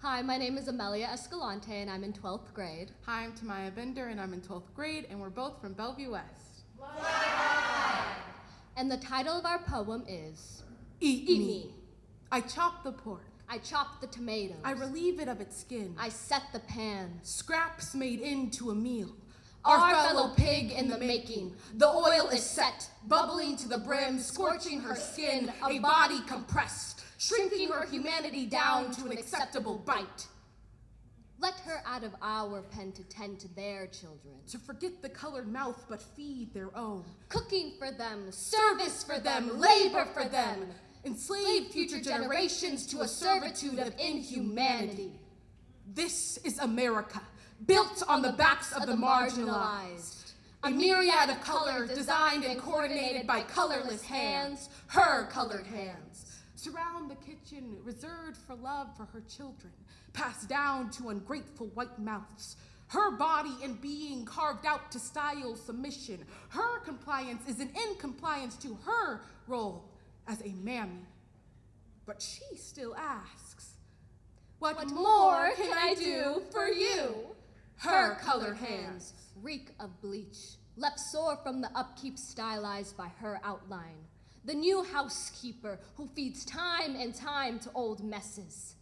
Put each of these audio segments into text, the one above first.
Hi, my name is Amelia Escalante and I'm in 12th grade. Hi, I'm Tamaya Bender and I'm in 12th grade and we're both from Bellevue West. And the title of our poem is Eat, Eat me. Me. I chop the pork. I chop the tomatoes. I relieve it of its skin. I set the pan. Scraps made into a meal. Our fellow pig in the making. The oil is set, bubbling to the brim, scorching her skin, a body compressed, her humanity down to an acceptable bite. Let her out of our pen to tend to their children. To forget the colored mouth but feed their own. Cooking for them, service for them, labor for them. Enslave future generations to a servitude of inhumanity. This is America, built on the backs of the marginalized. A myriad of color designed and coordinated by colorless hands, her colored hands. Surround the kitchen, reserved for love for her children, passed down to ungrateful white mouths. Her body and being carved out to style submission. Her compliance is an incompliance to her role as a mammy. But she still asks, What, What more can I do for you? Her colored hands. reek of bleach, left sore from the upkeep stylized by her outline. The new housekeeper who feeds time and time to old messes.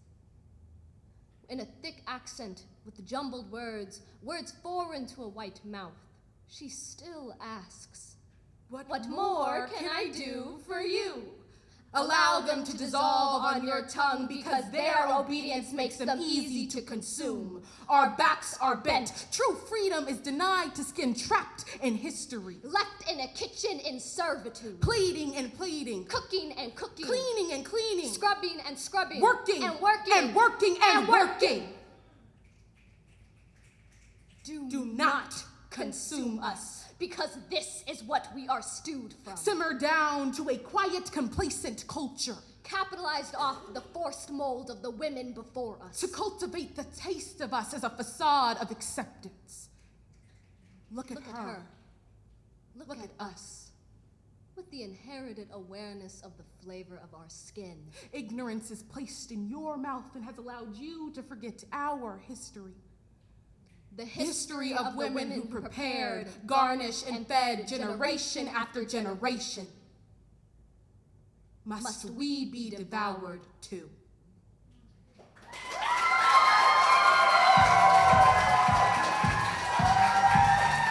In a thick accent with jumbled words, words foreign to a white mouth, she still asks, What, What more can I do for you? Allow them to dissolve on your tongue because their obedience makes them easy to consume. Our backs are bent. True freedom is denied to skin trapped in history. Left in a kitchen in servitude. Pleading and pleading. Cooking and cooking. Cleaning and cleaning. Scrubbing and scrubbing. Working and working. and working and, and working. Do, Do not consume us. Because this is what we are stewed from. Simmer down to a quiet, complacent culture. Capitalized off the forced mold of the women before us. To cultivate the taste of us as a facade of acceptance. Look at Look her. at her. Look, Look at, at us. With the inherited awareness of the flavor of our skin. Ignorance is placed in your mouth and has allowed you to forget our history. The history of women who prepared, garnished, and fed generation after generation. Must we be devoured too?